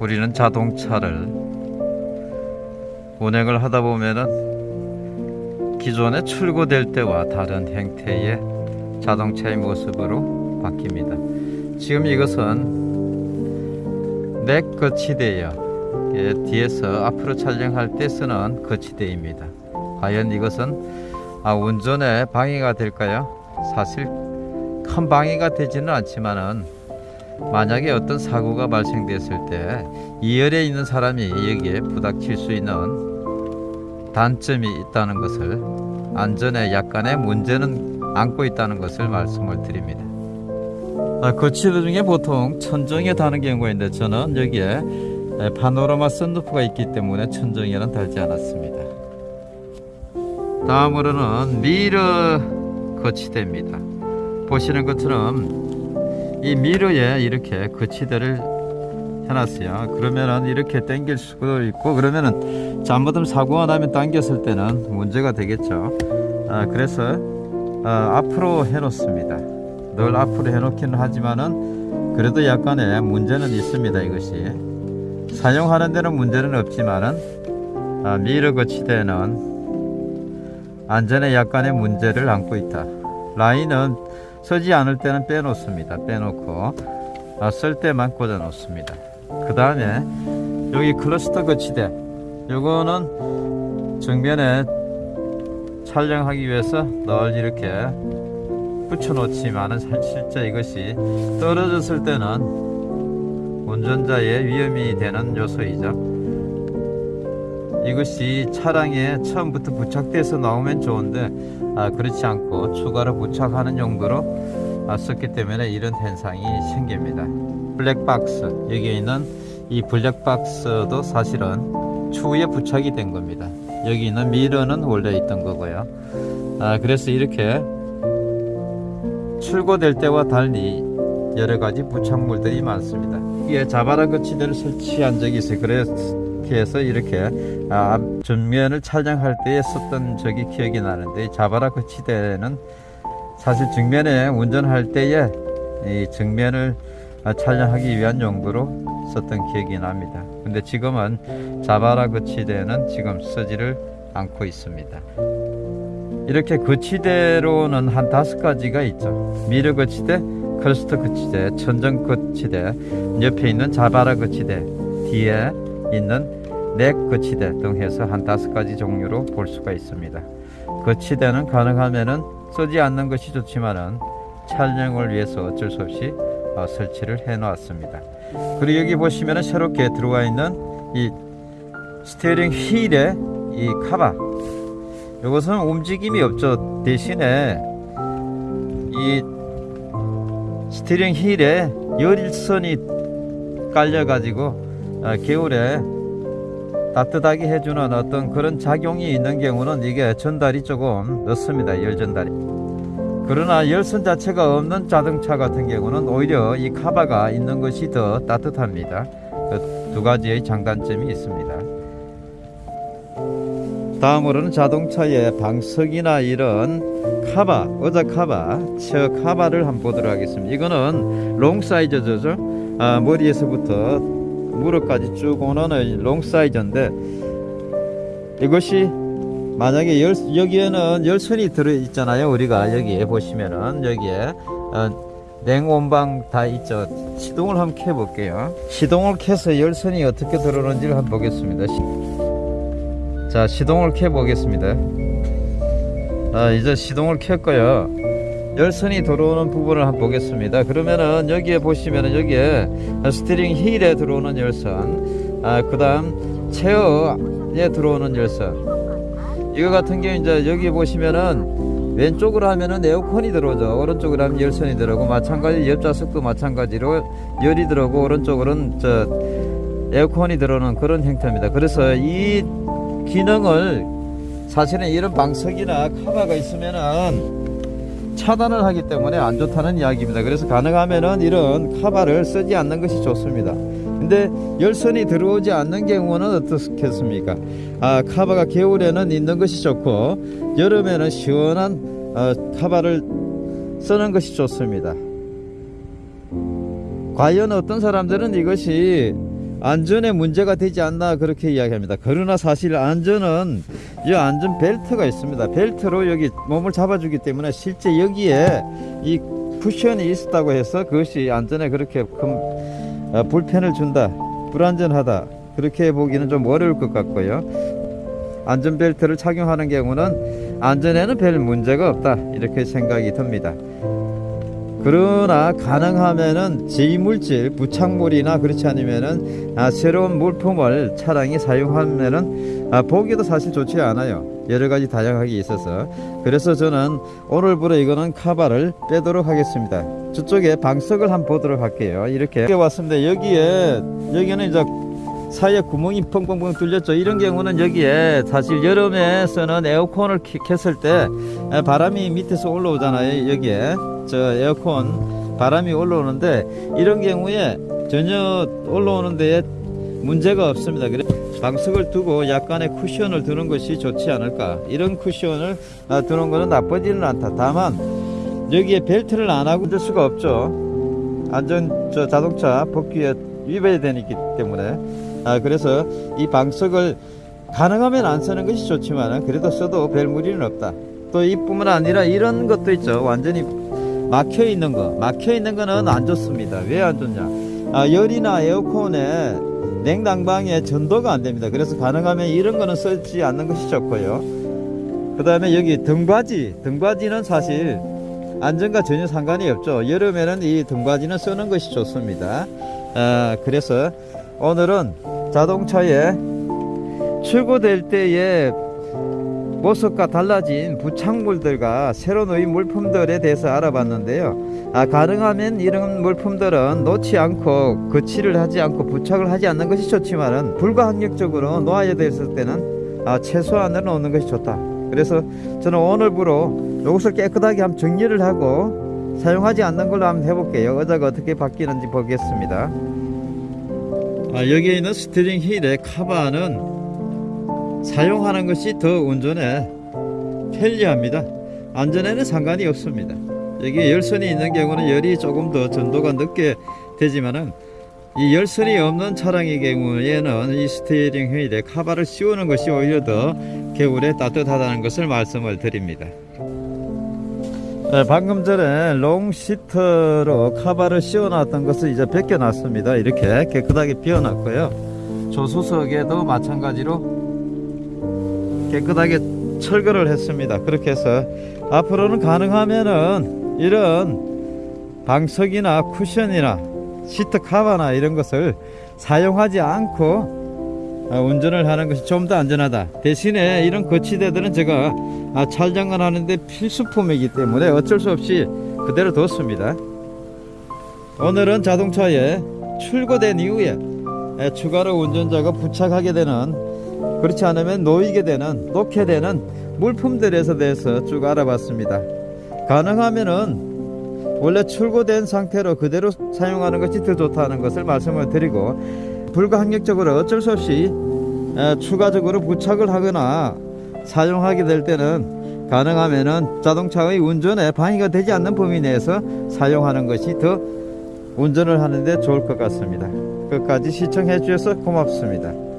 우리는 자동차를 운행을 하다 보면은 기존에 출고될 때와 다른 형태의 자동차의 모습으로 바뀝니다. 지금 이것은 넥 거치대예요. 예, 뒤에서 앞으로 촬영할 때 쓰는 거치대입니다. 과연 이것은 아, 운전에 방해가 될까요? 사실 큰 방해가 되지는 않지만은 만약에 어떤 사고가 발생됐을 때 2열에 있는 사람이 여기에 부닥칠 수 있는 단점이 있다는 것을 안전에 약간의 문제는 안고 있다는 것을 말씀을 드립니다. 아, 거치대 중에 보통 천정에 다는 경우가 있는데 저는 여기에 파노라마 썬루프가 있기 때문에 천정에는 달지 않았습니다. 다음으로는 미러 거치대입니다. 보시는 것처럼 이 미러에 이렇게 거치대를 해놨어요. 그러면은 이렇게 당길 수도 있고 그러면은 잘못하면 사고가 나면 당겼을 때는 문제가 되겠죠. 아, 그래서 아, 앞으로 해놓습니다. 늘 앞으로 해놓기는 하지만은 그래도 약간의 문제는 있습니다. 이것이 사용하는 데는 문제는 없지만은 아, 미러 거치대는 안전에 약간의 문제를 안고 있다. 라인은 서지 않을 때는 빼놓습니다. 빼놓고 아, 쓸 때만 꽂아 놓습니다. 그 다음에 여기 클러스터 거치대 요거는 정면에 촬영하기 위해서 널 이렇게 붙여 놓지만은 실제 이것이 떨어졌을 때는 운전자의 위험이 되는 요소이죠. 이것이 차량에 처음부터 부착돼서 나오면 좋은데 아, 그렇지 않고 추가로 부착하는 용도로 아, 썼기 때문에 이런 현상이 생깁니다. 블랙박스 여기에 있는 이 블랙박스도 사실은 추후에 부착이 된 겁니다. 여기 있는 미러는 원래 있던 거고요. 아, 그래서 이렇게 출고될 때와 달리 여러 가지 부착물들이 많습니다. 이게 자바라 거치대를 설치한 적이 있어요. 그래서 해서 이렇게 아, 전면을 촬영할 때에 썼던 적이 기억이 나는데 자바라 거치대는 사실 정면에 운전할 때에 이 정면을 아, 촬영하기 위한 용도로 썼던 기억이 납니다. 근데 지금은 자바라 거치대는 지금 쓰지를 않고 있습니다. 이렇게 거치대로는 한 다섯 가지가 있죠. 미러 거치대, 크러스터 거치대, 천정 거치대, 옆에 있는 자바라 거치대, 뒤에 있는 neck 거치대 등 해서 한 다섯 가지 종류로 볼 수가 있습니다. 거치대는 가능하면은 쓰지 않는 것이 좋지만은 촬영을 위해서 어쩔 수 없이 어, 설치를 해 놓았습니다. 그리고 여기 보시면은 새롭게 들어와 있는 이 스티어링 휠의 이 카바 이것은 움직임이 없죠. 대신에 이 스티어링 휠에 열선이 깔려 가지고 어, 겨울에 따뜻하게 해주는 어떤 그런 작용이 있는 경우는 이게 전달이 조금 늦습니다. 열 전달이. 그러나 열선 자체가 없는 자동차 같은 경우는 오히려 이 카바가 있는 것이 더 따뜻합니다. 그 두 가지의 장단점이 있습니다. 다음으로는 자동차의 방석이나 이런 카바, 의자 카바, 저 카바를 한번 보도록 하겠습니다. 이거는 long 사이즈죠. 아, 머리에서부터 무릎까지 쭉 오는 long 사이즈인데 이것이 만약에 열, 여기에는 열선이 들어 있잖아요. 우리가 여기에 보시면은 여기에 어, 냉온방 다 있죠. 시동을 한번 켜 볼게요. 시동을 켜서 열선이 어떻게 들어오는지를 한번 보겠습니다. 시, 자, 시동을 켜 보겠습니다. 아, 이제 시동을 켰고요. 열선이 들어오는 부분을 한번 보겠습니다. 그러면은 여기에 보시면은 여기에 스티링 힐에 들어오는 열선, 아, 그 다음 체어에 들어오는 열선. 이거 같은 경우 이제 여기 보시면은 왼쪽으로 하면은 에어컨이 들어오죠. 오른쪽으로 하면 열선이 들어오고 마찬가지 옆좌석도 마찬가지로 열이 들어오고 오른쪽으로는 저 에어컨이 들어오는 그런 형태입니다. 그래서 이 기능을 사실은 이런 방석이나 카바가 있으면은 차단을 하기 때문에 안 좋다는 이야기입니다. 그래서 가능하면은 이런 카바를 쓰지 않는 것이 좋습니다. 근데 열선이 들어오지 않는 경우는 어떻겠습니까? 아, 카바가 겨울에는 있는 것이 좋고 여름에는 시원한 어, 카바를 쓰는 것이 좋습니다. 과연 어떤 사람들은 이것이 안전에 문제가 되지 않나 그렇게 이야기합니다. 그러나 사실 안전은 이 안전 벨트가 있습니다. 벨트로 여기 몸을 잡아주기 때문에 실제 여기에 이 쿠션이 있었다고 해서 그것이 안전에 그렇게 큰 어, 불편을 준다, 불안전하다 그렇게 보기는 좀 어려울 것 같고요. 안전 벨트를 착용하는 경우는 안전에는 별 문제가 없다 이렇게 생각이 듭니다. 그러나 가능하면은 제이물질 부착물이나 그렇지 않으면은 아, 새로운 물품을 차량이 사용하면은 아, 보기도 사실 좋지 않아요. 여러 가지 다양하게 있어서. 그래서 저는 오늘부로 이거는 카바를 빼도록 하겠습니다. 저쪽에 방석을 한번 보도록 할게요. 이렇게 왔습니다. 여기에 여기는 이제 사이에 구멍이 펑펑펑 뚫렸죠. 이런 경우는 여기에 사실 여름에서는 에어컨을 키- 켰을 때 에, 바람이 밑에서 올라오잖아요 여기에. 저 에어컨 바람이 올라오는데 이런 경우에 전혀 올라오는 데에 문제가 없습니다. 그래 방석을 두고 약간의 쿠션을 두는 것이 좋지 않을까. 이런 쿠션을 아, 두는 것은 나쁘지는 않다. 다만 여기에 벨트를 안 하고 될 수가 없죠. 안전 저 자동차 법규에 위배되기 때문에 아 그래서 이 방석을 가능하면 안 쓰는 것이 좋지만 그래도 써도 별 무리는 없다. 또 이뿐만 아니라 이런 것도 있죠. 완전히 막혀 있는 거. 막혀 있는 거는 안 좋습니다. 왜 안 좋냐? 아, 열이나 에어컨에 냉난방에 전도가 안 됩니다. 그래서 가능하면 이런 거는 쓰지 않는 것이 좋고요. 그 다음에 여기 등받이. 등받이는 사실 안전과 전혀 상관이 없죠. 여름에는 이 등받이는 쓰는 것이 좋습니다. 아, 그래서 오늘은 자동차에 출고될 때에 모습과 달라진 부착물들과 새로 놓인 물품들에 대해서 알아봤는데요. 아, 가능하면 이런 물품들은 놓지 않고 거치를 하지 않고 부착을 하지 않는 것이 좋지만 은 불가항력적으로 놓아야 됐을 때는 아, 최소한으로 놓는 것이 좋다. 그래서 저는 오늘부로 이것을 깨끗하게 한번 정리를 하고 사용하지 않는 걸로 한번 해볼게요. 의자가 어떻게 바뀌는지 보겠습니다. 아, 여기에 있는 스티어링 휠의 카바는 사용하는 것이 더 운전에 편리합니다. 안전에는 상관이 없습니다. 여기 열선이 있는 경우는 열이 조금 더 전도가 늦게 되지만은 이 열선이 없는 차량의 경우에는 이 스티어링 휠에 카바를 씌우는 것이 오히려 더 겨울에 따뜻하다는 것을 말씀을 드립니다. 네, 방금 전에 long 시트로 카바를 씌워놨던 것을 이제 벗겨놨습니다. 이렇게 깨끗하게 비워놨고요. 조수석에도 마찬가지로 깨끗하게 철거를 했습니다. 그렇게 해서 앞으로는 가능하면은 이런 방석이나 쿠션이나 시트 카바나 이런 것을 사용하지 않고 아, 운전을 하는 것이 좀 더 안전하다. 대신에 이런 거치대들은 제가 아, 촬영을 하는데 필수품이기 때문에 어쩔 수 없이 그대로 뒀습니다. 오늘은 자동차에 출고된 이후에 에, 추가로 운전자가 부착하게 되는 그렇지 않으면 놓이게 되는 놓게 되는 물품들에서 대해서 쭉 알아봤습니다. 가능하면은 원래 출고된 상태로 그대로 사용하는 것이 더 좋다는 것을 말씀을 드리고 불가항력적으로 어쩔 수 없이 에, 추가적으로 부착을 하거나 사용하게 될 때는 가능하면은 자동차의 운전에 방해가 되지 않는 범위 내에서 사용하는 것이 더 운전을 하는데 좋을 것 같습니다. 끝까지 시청해 주셔서 고맙습니다.